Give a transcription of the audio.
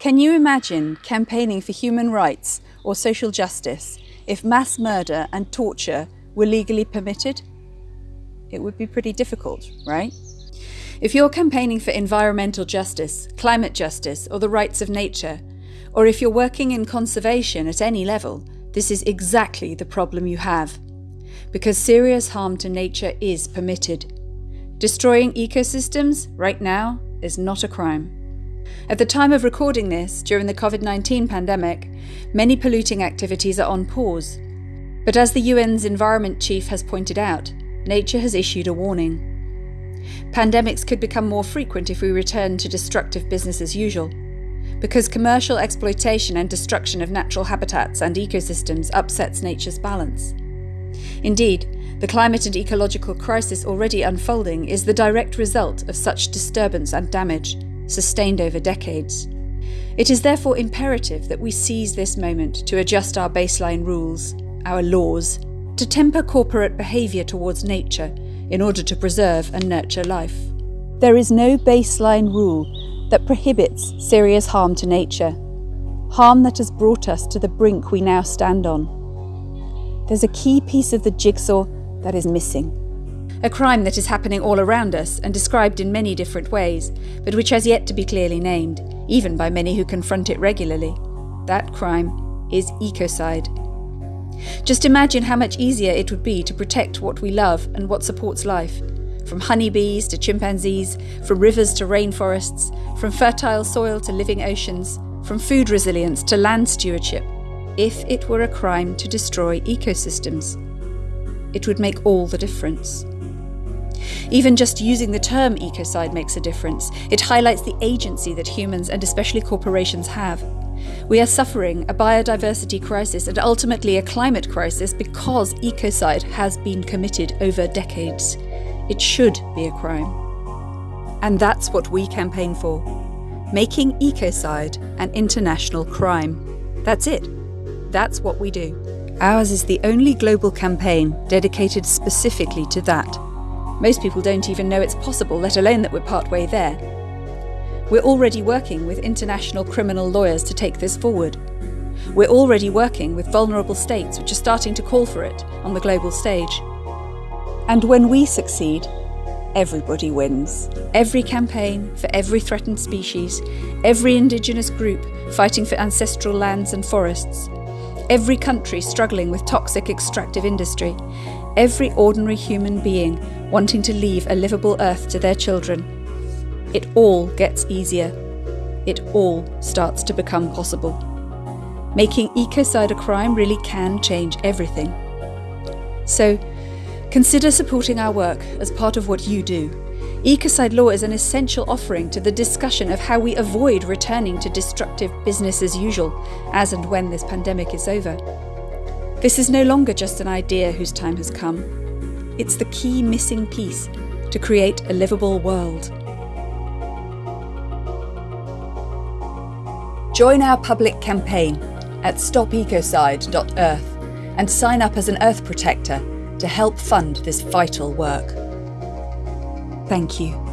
Can you imagine campaigning for human rights or social justice if mass murder and torture were legally permitted? It would be pretty difficult, right? If you're campaigning for environmental justice, climate justice, or the rights of nature, or if you're working in conservation at any level, this is exactly the problem you have. Because serious harm to nature is permitted. Destroying ecosystems right now is not a crime. At the time of recording this, during the COVID 19 pandemic, many polluting activities are on pause. But as the UN's Environment Chief has pointed out, nature has issued a warning. Pandemics could become more frequent if we return to destructive business as usual, because commercial exploitation and destruction of natural habitats and ecosystems upsets nature's balance. Indeed, the climate and ecological crisis already unfolding is the direct result of such disturbance and damage, sustained over decades. It is therefore imperative that we seize this moment to adjust our baseline rules, our laws, to temper corporate behaviour towards nature in order to preserve and nurture life. There is no baseline rule that prohibits serious harm to nature, harm that has brought us to the brink we now stand on. There's a key piece of the jigsaw that is missing. A crime that is happening all around us and described in many different ways, but which has yet to be clearly named, even by many who confront it regularly. That crime is ecocide. Just imagine how much easier it would be to protect what we love and what supports life. From honeybees to chimpanzees, from rivers to rainforests, from fertile soil to living oceans, from food resilience to land stewardship, if it were a crime to destroy ecosystems. It would make all the difference. Even just using the term ecocide makes a difference. It highlights the agency that humans and especially corporations have. We are suffering a biodiversity crisis and ultimately a climate crisis because ecocide has been committed over decades. It should be a crime. And that's what we campaign for making ecocide an international crime. That's it. That's what we do. Ours is the only global campaign dedicated specifically to that. Most people don't even know it's possible, let alone that we're partway there. We're already working with international criminal lawyers to take this forward. We're already working with vulnerable states which are starting to call for it on the global stage. And when we succeed, everybody wins. Every campaign for every threatened species, every indigenous group fighting for ancestral lands and forests, every country struggling with toxic extractive industry, every ordinary human being wanting to leave a livable earth to their children it all gets easier. It all starts to become possible. Making ecocide a crime really can change everything. So, consider supporting our work as part of what you do. Ecocide law is an essential offering to the discussion of how we avoid returning to destructive business as usual as and when this pandemic is over. This is no longer just an idea whose time has come. It's the key missing piece to create a livable world. Join our public campaign at stopecocide.earth and sign up as an Earth Protector to help fund this vital work. Thank you.